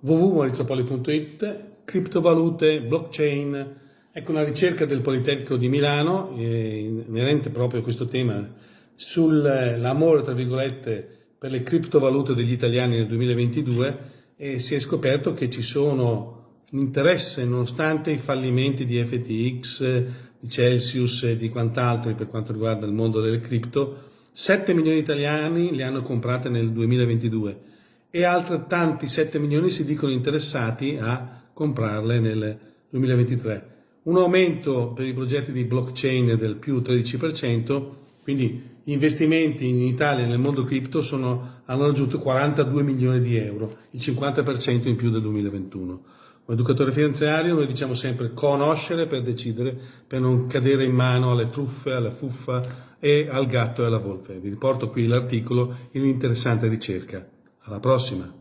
www.maurizopoli.it, criptovalute, blockchain, ecco una ricerca del Politecnico di Milano, eh, inerente proprio a questo tema, sull'amore, tra virgolette, per le criptovalute degli italiani nel 2022 e si è scoperto che ci sono interesse nonostante i fallimenti di FTX, di Celsius e di quant'altro per quanto riguarda il mondo delle cripto, 7 milioni di italiani le hanno comprate nel 2022 e altrettanti 7 milioni si dicono interessati a comprarle nel 2023. Un aumento per i progetti di blockchain del più 13%, quindi gli investimenti in Italia nel mondo cripto hanno raggiunto 42 milioni di euro, il 50% in più del 2021. Come educatore finanziario noi diciamo sempre conoscere per decidere, per non cadere in mano alle truffe, alla fuffa e al gatto e alla volpe. Vi riporto qui l'articolo in un'interessante ricerca. Alla prossima!